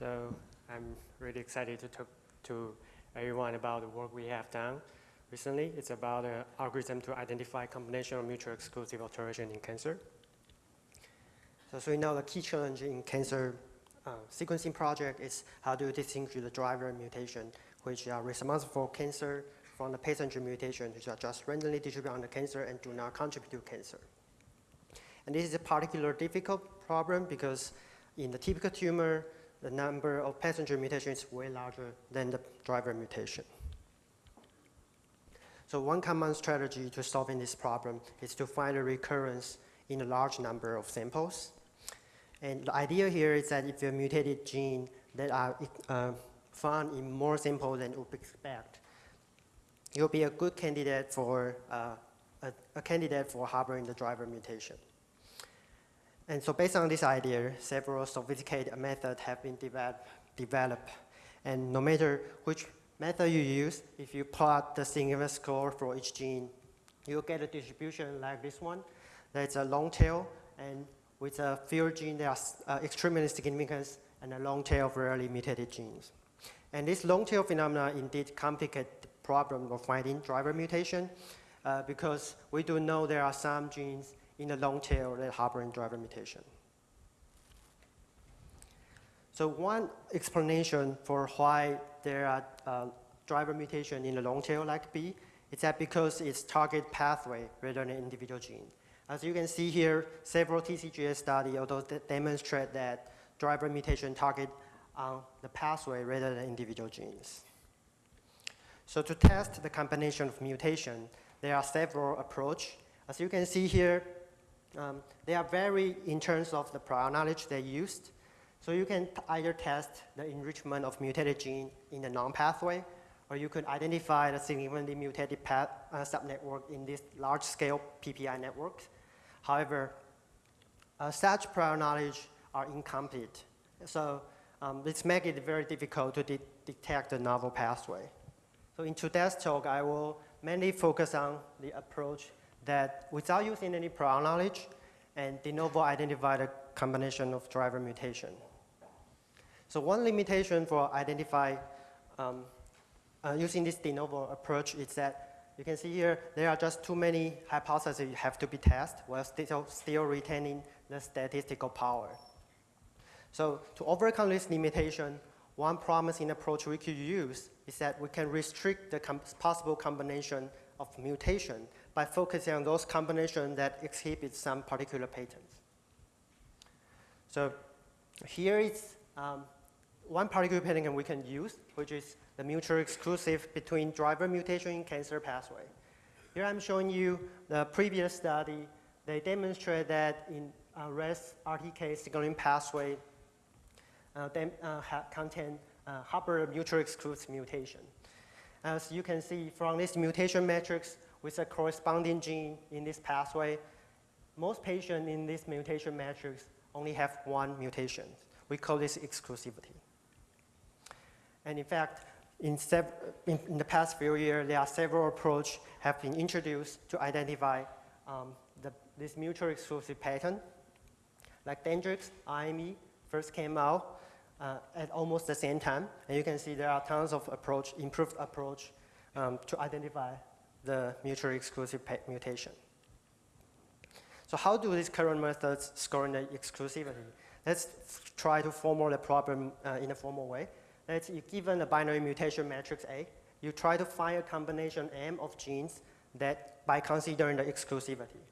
So I'm really excited to talk to everyone about the work we have done recently. It's about an algorithm to identify combination of mutual exclusive alteration in cancer. So, so we know the key challenge in cancer uh, sequencing project is how to distinguish the driver mutation, which are responsible for cancer from the passenger mutation, which are just randomly distributed on the cancer and do not contribute to cancer. And this is a particularly difficult problem because in the typical tumor, the number of passenger mutations is way larger than the driver mutation. So one common strategy to solving this problem is to find a recurrence in a large number of samples. And the idea here is that if you mutated gene that are uh, found in more samples than you expect, you'll be a good candidate for uh, a, a candidate for harboring the driver mutation. And so based on this idea, several sophisticated methods have been develop, developed. And no matter which method you use, if you plot the significance score for each gene, you'll get a distribution like this one. That's a long tail, and with a few genes that are uh, extremely significant, and a long tail of rarely mutated genes. And this long tail phenomena indeed complicate the problem of finding driver mutation, uh, because we do know there are some genes in the long tail that harboring driver mutation. So one explanation for why there are uh, driver mutation in the long tail like B is that because it's target pathway rather than individual gene. As you can see here, several TCGA studies although demonstrate that driver mutation target on the pathway rather than individual genes. So to test the combination of mutation, there are several approaches. As you can see here, um, they are vary in terms of the prior knowledge they used. So you can either test the enrichment of mutated gene in the non-pathway, or you could identify the significantly mutated path, uh, subnetwork in this large-scale PPI network. However, uh, such prior knowledge are incomplete. So um, this makes it very difficult to de detect the novel pathway. So in today's talk, I will mainly focus on the approach that without using any prior knowledge, and de novo identify the combination of driver mutation. So one limitation for identify um, uh, using this de novo approach is that you can see here there are just too many hypotheses you have to be tested while still, still retaining the statistical power. So to overcome this limitation, one promising approach we could use is that we can restrict the com possible combination of mutation by focusing on those combinations that exhibit some particular patterns. So here is um, one particular pattern we can use, which is the mutually exclusive between driver mutation in cancer pathway. Here I'm showing you the previous study. They demonstrate that in uh, RAS RTK signaling pathway, uh, they uh, contain uh, harbor mutually exclusive mutation. As you can see from this mutation matrix with a corresponding gene in this pathway, most patients in this mutation matrix only have one mutation. We call this exclusivity. And in fact, in, in, in the past few years, there are several approaches have been introduced to identify um, the, this mutual exclusive pattern. Like Dendrix, IME first came out uh, at almost the same time. And you can see there are tons of approach, improved approach um, to identify the mutually exclusive mutation. So how do these current methods score the exclusivity? Let's try to formulate the problem uh, in a formal way. Let's, given a binary mutation matrix A, you try to find a combination M of genes that by considering the exclusivity.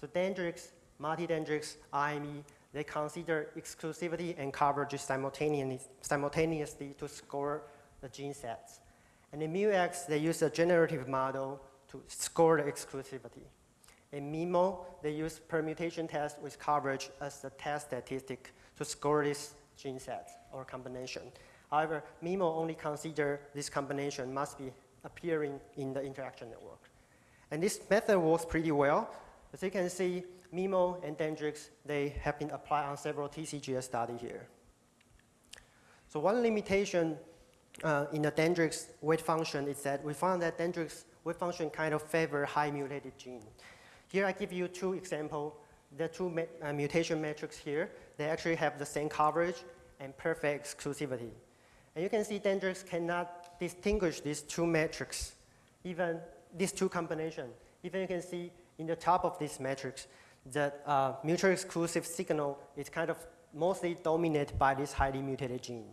So Dendrix, multi-Dendrix, IME, they consider exclusivity and coverage simultaneously, simultaneously to score the gene sets. And in MUX, they use a generative model to score the exclusivity. In MEMo, they use permutation test with coverage as the test statistic to score this gene set or combination. However, MEMo only consider this combination must be appearing in the interaction network. And this method works pretty well. As you can see, MEMo and Dendrix, they have been applied on several TCGA studies here. So one limitation uh, in the Dendrix weight function is that we found that Dendrix weight function kind of favor high mutated gene. Here I give you two examples. The two uh, mutation matrix here, they actually have the same coverage and perfect exclusivity. And you can see dendrix cannot distinguish these two metrics, even these two combinations. Even you can see in the top of this matrix, that uh, mutually exclusive signal is kind of mostly dominated by this highly mutated gene.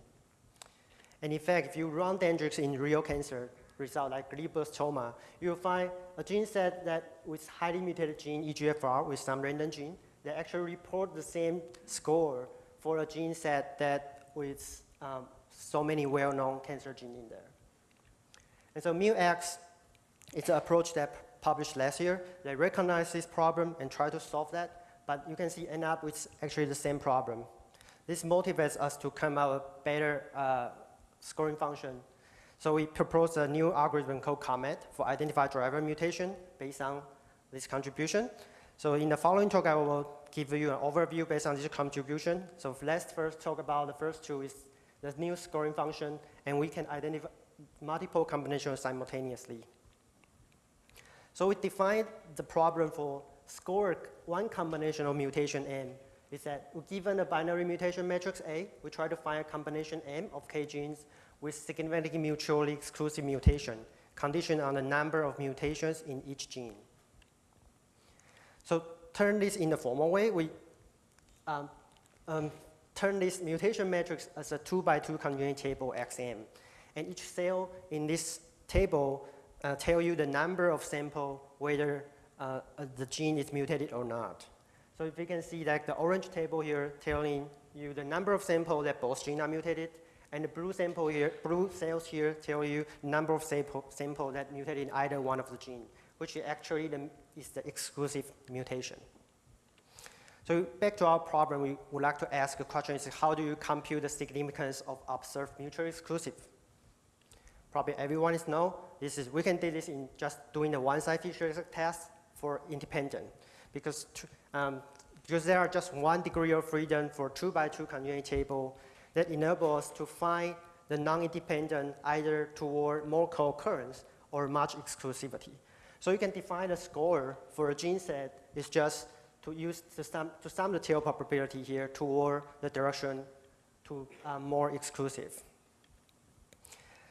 And in fact, if you run Dendrix in real cancer result like glioblastoma, you'll find a gene set that with highly mutated gene EGFR with some random gene they actually report the same score for a gene set that with um, so many well-known cancer genes in there. And so MuX is an approach that published last year. They recognize this problem and try to solve that, but you can see end up with actually the same problem. This motivates us to come up with better uh, scoring function. So we propose a new algorithm called COMET for identify driver mutation based on this contribution. So in the following talk, I will give you an overview based on this contribution. So let's first talk about the first two is the new scoring function, and we can identify multiple combinations simultaneously. So we defined the problem for score one combination of mutation M is that given a binary mutation matrix A, we try to find a combination M of K genes with significantly mutually exclusive mutation, conditioned on the number of mutations in each gene. So turn this in the formal way, we um, um, turn this mutation matrix as a two by two conjugate table XM. And each cell in this table uh, tell you the number of sample, whether uh, the gene is mutated or not. So if you can see that the orange table here telling you the number of samples that both genes are mutated, and the blue sample here, blue cells here tell you number of sample, sample that mutated in either one of the gene, which is actually the, is the exclusive mutation. So back to our problem, we would like to ask a question is how do you compute the significance of observed mutually exclusive? Probably everyone is know, this is, we can do this in just doing the one-side Fisher test for independent because um, because there are just one degree of freedom for two by two conjugate table that enable us to find the non-independent either toward more co-occurrence or much exclusivity. So you can define a score for a gene set is just to use the sum, to sum the tail probability here toward the direction to uh, more exclusive.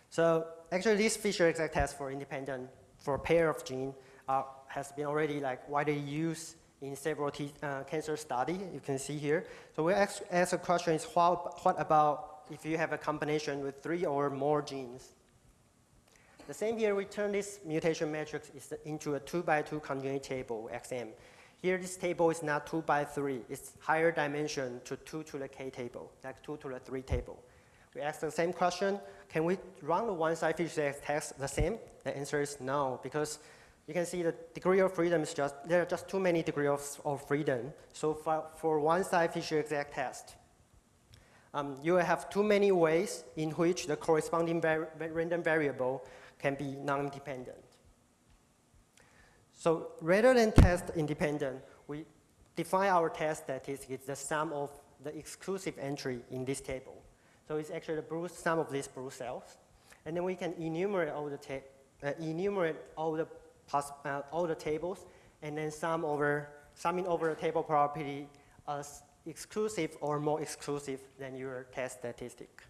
So actually this Fisher exact test for independent for pair of gene uh, has been already like widely used in several uh, cancer study, you can see here. So we ask, ask a question is what, what about if you have a combination with three or more genes? The same here, we turn this mutation matrix into a two by two conjugate table, XM. Here, this table is not two by three, it's higher dimension to two to the K table, like two to the three table. We ask the same question, can we run the one-side Fisher test the same? The answer is no, because you can see the degree of freedom is just, there are just too many degrees of, of freedom. So for, for one-side Fisher exact test, um, you have too many ways in which the corresponding var random variable can be non-independent. So rather than test independent, we define our test statistic is the sum of the exclusive entry in this table. So it's actually the sum of these blue cells. And then we can enumerate all the, uh, enumerate all the uh, all the tables, and then sum over, summing over the table property as exclusive or more exclusive than your test statistic.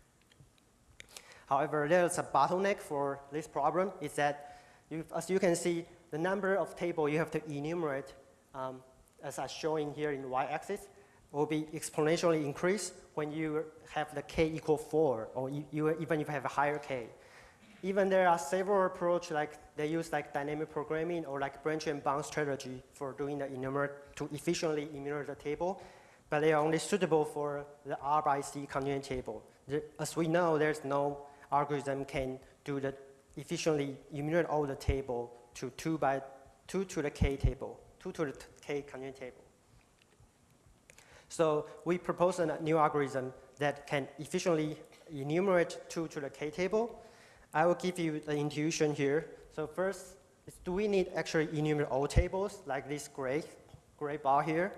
However, there's a bottleneck for this problem is that, you, as you can see, the number of table you have to enumerate, um, as I'm showing here in y-axis, will be exponentially increased when you have the k equal 4, or you, you, even if you have a higher k. Even there are several approaches like they use like dynamic programming or like branch and bound strategy for doing the enumerate to efficiently enumerate the table, but they are only suitable for the R by C conjugate table. as we know, there's no algorithm can do the efficiently enumerate all the table to two by two to the K table, two to the K conjugate table. So we propose a new algorithm that can efficiently enumerate two to the K table I will give you the intuition here. So first, do we need actually enumerate all tables like this gray, gray bar here?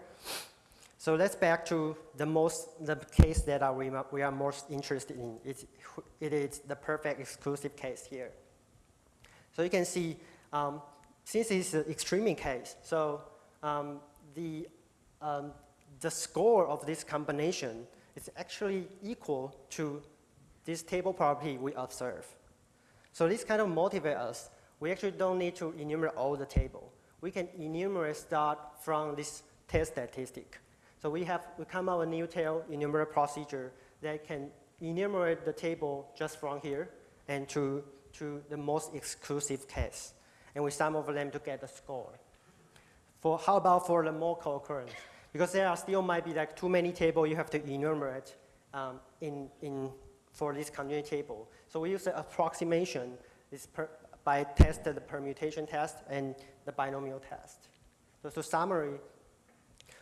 So let's back to the most, the case that are we, we are most interested in. It's, it is the perfect exclusive case here. So you can see, um, since it's an extreme case, so um, the, um, the score of this combination is actually equal to this table property we observe. So this kind of motivate us. We actually don't need to enumerate all the table. We can enumerate start from this test statistic. So we have, we come up with a new tail enumerate procedure that can enumerate the table just from here and to, to the most exclusive case. And we sum over them to get the score. For, how about for the more co-occurrence? Because there are still might be like too many tables you have to enumerate um, in, in, for this continuity table. So we use the approximation is per, by test the permutation test and the binomial test. So to summary,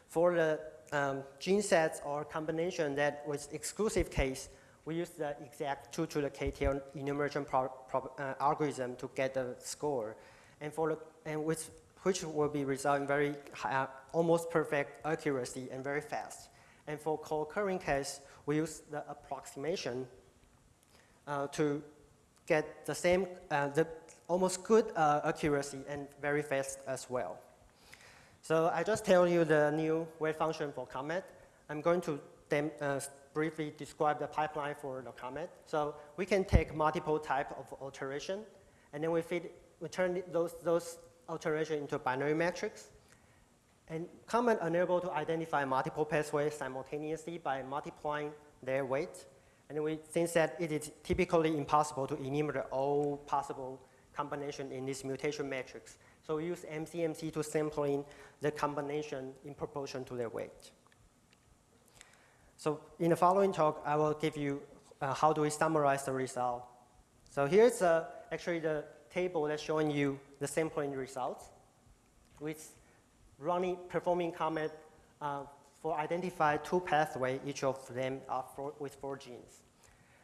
for the um, gene sets or combination that was exclusive case, we use the exact 2 to the KTL enumeration pro, pro, uh, algorithm to get the score. And for the, and which, which will be result in very high, uh, almost perfect accuracy and very fast. And for co-occurring case, we use the approximation to get the same, uh, the almost good uh, accuracy and very fast as well. So I just tell you the new wave function for Comet. I'm going to uh, briefly describe the pipeline for the Comet. So we can take multiple type of alteration, and then we feed, we turn those, those alteration into binary matrix. And Comet unable to identify multiple pathways simultaneously by multiplying their weight. And we think that it is typically impossible to enumerate all possible combination in this mutation matrix. So we use MCMC to sampling the combination in proportion to their weight. So in the following talk, I will give you uh, how do we summarize the result. So here's uh, actually the table that's showing you the sampling results with running performing Comet uh, for identify two pathways, each of them are four, with four genes.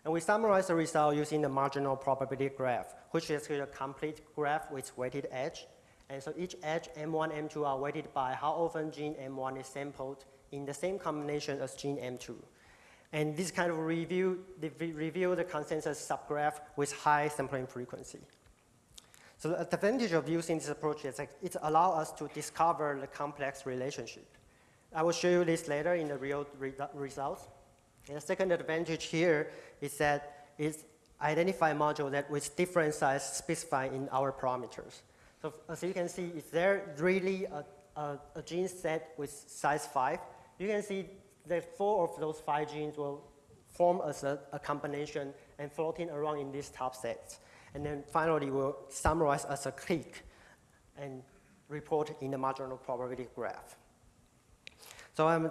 And we summarize the result using the marginal probability graph, which is a complete graph with weighted edge and so each edge M1, M2 are weighted by how often gene M1 is sampled in the same combination as gene M2. And this kind of review, reveal the consensus subgraph with high sampling frequency. So the advantage of using this approach is like it allows us to discover the complex relationship. I will show you this later in the real re results. And the second advantage here is that it's identify module that with different size specified in our parameters. So as you can see, is there really a, a, a gene set with size 5? You can see that four of those five genes will form as a, a combination and floating around in these top sets. And then finally, we'll summarize as a clique and report in the marginal probability graph. So I'm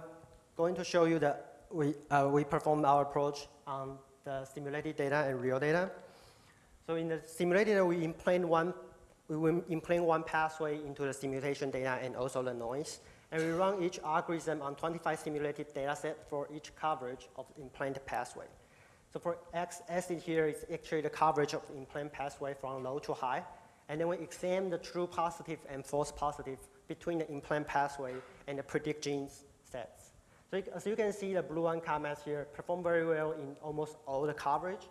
going to show you that we, uh, we perform our approach on the simulated data and real data. So in the simulated data, we implant one we will implant one pathway into the simulation data and also the noise. And we run each algorithm on 25 simulated data set for each coverage of implant pathway. So for X acid here is actually the coverage of the implant pathway from low to high. And then we examine the true positive and false positive between the implant pathway and the predict genes sets. So as you can see, the blue one comments here perform very well in almost all the coverage.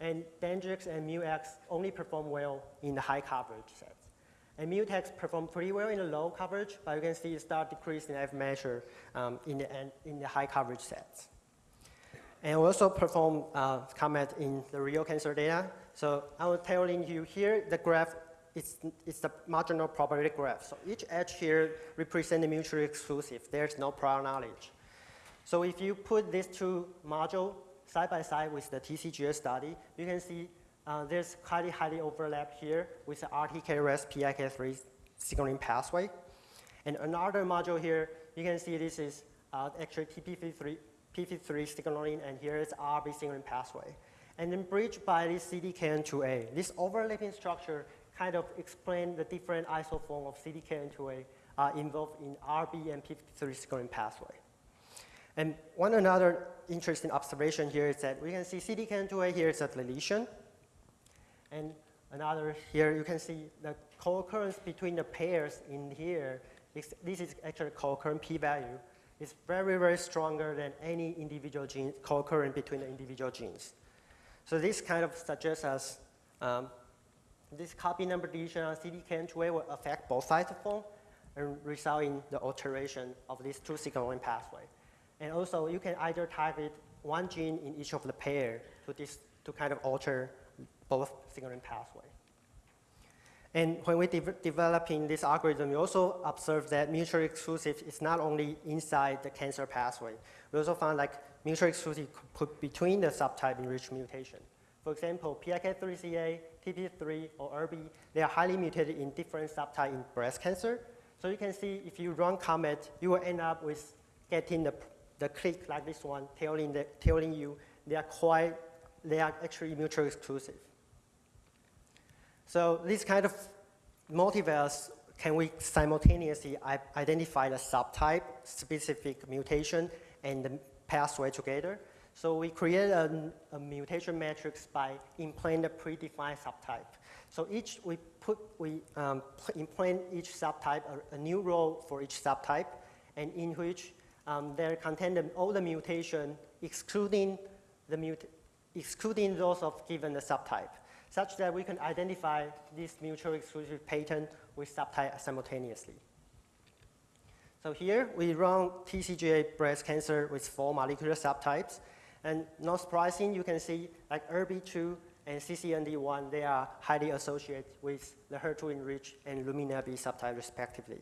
And Dendrix and Mu-X only perform well in the high coverage sets. And Mutex perform pretty well in the low coverage, but you can see it start decreasing F measure um, in, the, in the high coverage sets. And we also perform uh, Comet in the real cancer data. So I will telling you here, the graph is, is the marginal probability graph. So each edge here represents mutually exclusive. There's no prior knowledge. So if you put these two modules side by side with the TCGA study, you can see uh, there's highly, highly overlap here with the RTKRS PIK3 signaling pathway. And another module here, you can see this is uh, actually TP53 P53 signaling, and here is RB signaling pathway. And then bridged by this CDKN2A. This overlapping structure kind of explain the different isoform of CDKN2A uh, involved in RB and P53 signaling pathway. And one another interesting observation here is that we can see CDKN2A here is a deletion. And another here, you can see the co-occurrence between the pairs in here. Is, this is actually co-occurrent p-value. It's very, very stronger than any individual gene co-occurrent between the individual genes. So this kind of suggests us um, this copy number deletion on CDKN2A will affect both isoforms and result in the alteration of these two signaling pathway. And also, you can either target one gene in each of the pair to, dis, to kind of alter both signaling pathway. And when we're de developing this algorithm, we also observed that mutually exclusive is not only inside the cancer pathway. We also found like mutually exclusive could put between the subtype enriched mutation. For example, PIK3CA, TP3, or ERB, they are highly mutated in different subtypes in breast cancer. So you can see if you run COMET, you will end up with getting the, the clique like this one, telling, the, telling you they are quite, they are actually mutually exclusive. So this kind of multiverse, can we simultaneously identify the subtype, specific mutation, and the pathway together? So we create a, a mutation matrix by implanting a predefined subtype. So each, we put, we um, implant each subtype, a, a, new role for each subtype, and in which um, there contain all the mutation, excluding the mut excluding those of given the subtype such that we can identify this mutually exclusive pattern with subtype simultaneously. So here we run TCGA breast cancer with four molecular subtypes. And not surprising, you can see like ERB2 and CCND1, they are highly associated with the HER2 enriched and Luminal B subtype respectively.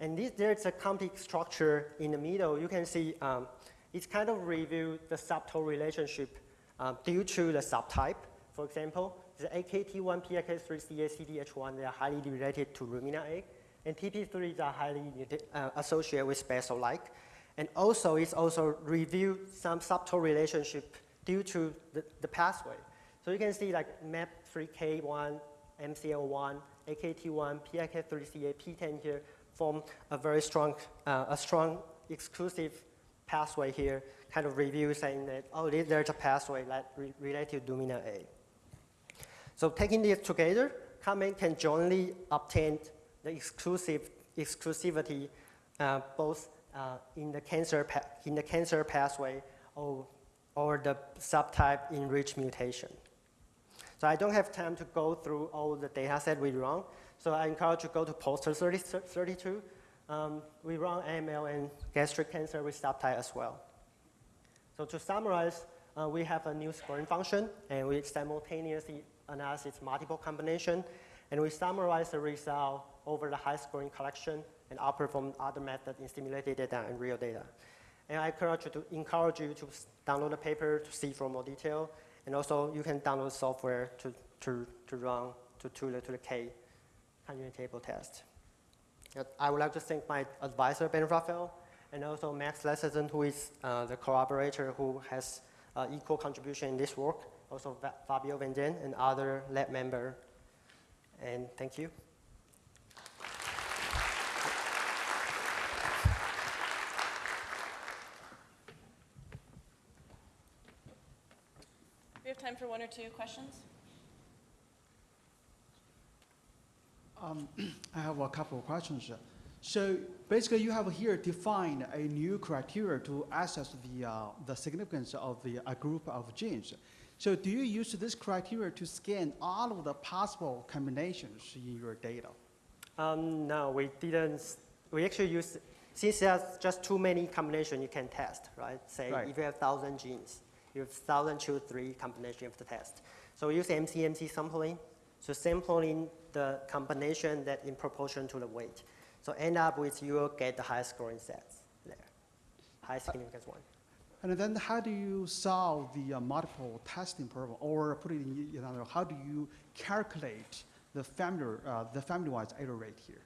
And this, there's a complex structure in the middle. You can see um, it's kind of review the subtle relationship uh, due to the subtype. For example, the AKT1, PIK3CA, CDH1, they are highly related to Luminal A, and TP3s are highly uh, associated with Basal-like. And also, it's also reviewed some subtle relationship due to the, the pathway. So you can see like MAP3K1, MCL1, AKT1, PIK3CA, PTEN here form a very strong, uh, a strong exclusive pathway here, kind of review saying that, oh, there's a pathway re related to Luminal A. So taking these together, COMET can jointly obtain the exclusive exclusivity uh, both uh, in the cancer in the cancer pathway or or the subtype enriched mutation. So I don't have time to go through all the data set we run. So I encourage you to go to poster 30, 32. Um, we run AML and gastric cancer with subtype as well. So to summarize, uh, we have a new scoring function, and we simultaneously analysis multiple combination, and we summarize the result over the high scoring collection and outperform other methods in simulated data and real data. And I encourage you to, encourage you to download the paper to see for more detail, and also you can download software to, to, to run to, to, the, to the K conjugate table test. I would like to thank my advisor, Ben Raphael, and also Max Leiserson, who is uh, the collaborator who has uh, equal contribution in this work also Fabio Vandin and other lab member. And thank you. For one or two questions. Um, I have a couple of questions. So basically, you have here defined a new criteria to assess the, uh, the significance of the, a group of genes. So do you use this criteria to scan all of the possible combinations in your data? Um, no, we didn't. We actually use, since there's just too many combinations you can test, right? Say right. if you have 1,000 genes, you have 1,000 choose three combinations you have to test. So we use MCMC sampling. So sampling the combination that in proportion to the weight. So end up with you will get the highest scoring sets there, highest significance one. And then how do you solve the uh, multiple testing problem, or put it in another, how do you calculate the family, uh, the family-wise error rate here?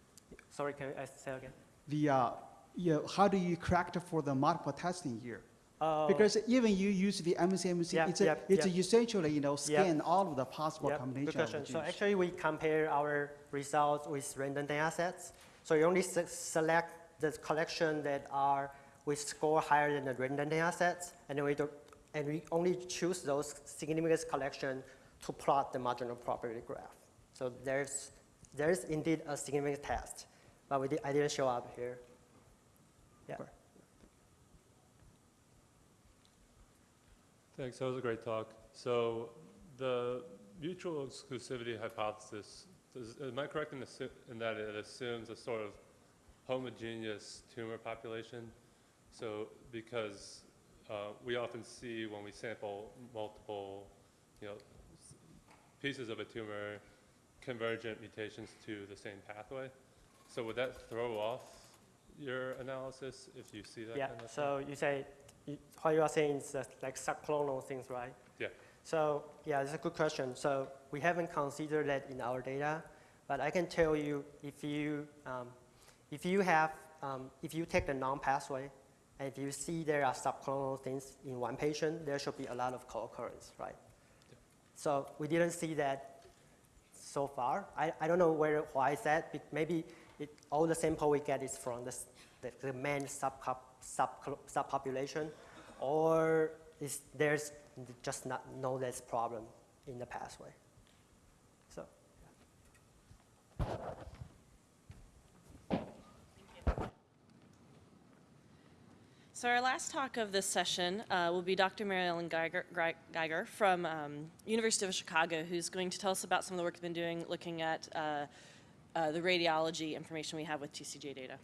Sorry, can I say again? The, uh, yeah, how do you correct for the multiple testing here? Oh. Because even you use the MCMC, yep, it's, yep, it's yep. essentially, you know, scan all of the possible combinations. Good question. So actually we compare our results with random data sets. So you only se select the collection that are we score higher than the random data sets, and we, do, and we only choose those significance collection to plot the marginal probability graph. So there's, there's indeed a significance test, but we did, I didn't show up here. Yeah. Thanks, that was a great talk. So the mutual exclusivity hypothesis, does, am I correct in, in that it assumes a sort of homogeneous tumor population so because uh, we often see when we sample multiple, you know, pieces of a tumor, convergent mutations to the same pathway. So would that throw off your analysis if you see that Yeah, kind of thing? so you say, what you are saying is that like subclonal things, right? Yeah. So, yeah, it's a good question. So we haven't considered that in our data, but I can tell you if you, um, if you have, um, if you take the non-pathway, and if you see there are subclonal things in one patient, there should be a lot of co-occurrence, right? Yeah. So we didn't see that so far. I, I don't know where, why is that? Maybe it, all the sample we get is from the, the, main sub, subpopulation, or is there's just not no less problem in the pathway. So, So our last talk of this session uh, will be Dr. Mary Ellen Geiger, Giger from um, University of Chicago, who's going to tell us about some of the work we've been doing looking at uh, uh, the radiology information we have with TCJ data.